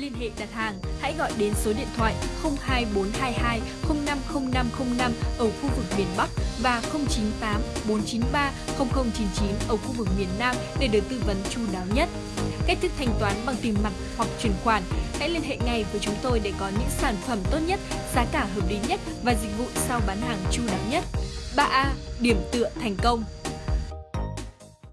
liên hệ đặt hàng, hãy gọi đến số điện thoại 02422 050505 ở khu vực miền Bắc và 098 493 0099 ở khu vực miền Nam để được tư vấn chu đáo nhất. Cách thức thanh toán bằng tiền mặt hoặc chuyển khoản, hãy liên hệ ngay với chúng tôi để có những sản phẩm tốt nhất, giá cả hợp lý nhất và dịch vụ sau bán hàng chu đáo nhất. 3A. Điểm tựa thành công